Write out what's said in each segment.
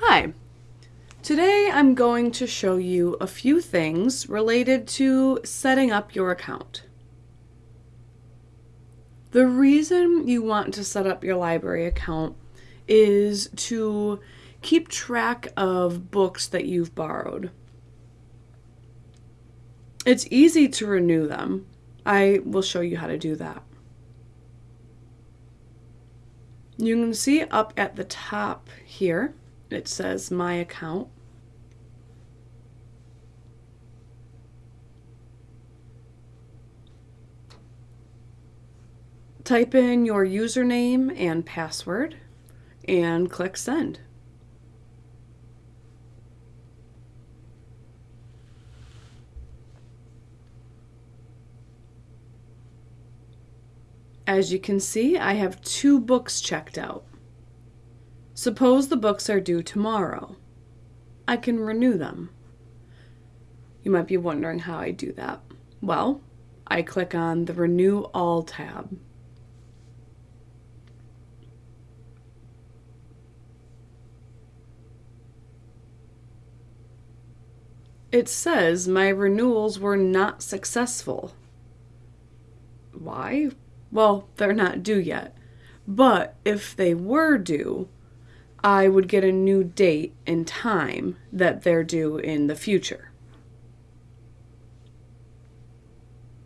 Hi. Today I'm going to show you a few things related to setting up your account. The reason you want to set up your library account is to keep track of books that you've borrowed. It's easy to renew them. I will show you how to do that. You can see up at the top here, it says My Account. Type in your username and password and click Send. As you can see, I have two books checked out. Suppose the books are due tomorrow. I can renew them. You might be wondering how I do that. Well, I click on the Renew All tab. It says my renewals were not successful. Why? Well, they're not due yet. But if they were due, I would get a new date and time that they're due in the future.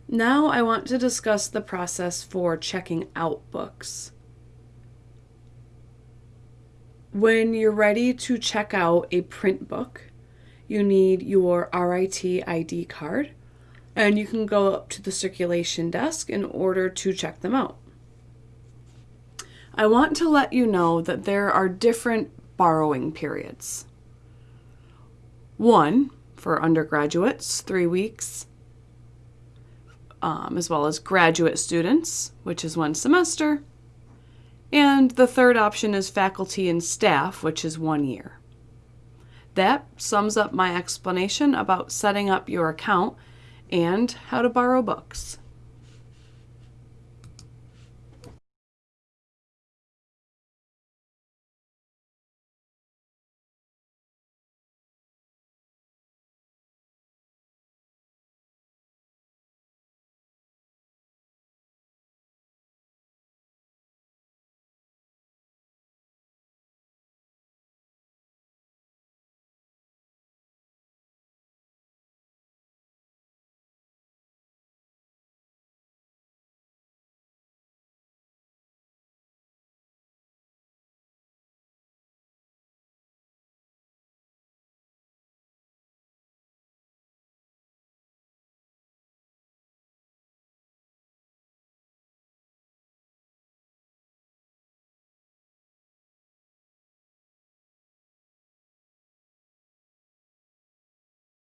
Now I want to discuss the process for checking out books. When you're ready to check out a print book, you need your RIT ID card and you can go up to the circulation desk in order to check them out. I want to let you know that there are different borrowing periods. One, for undergraduates, three weeks, um, as well as graduate students, which is one semester. And the third option is faculty and staff, which is one year. That sums up my explanation about setting up your account and how to borrow books.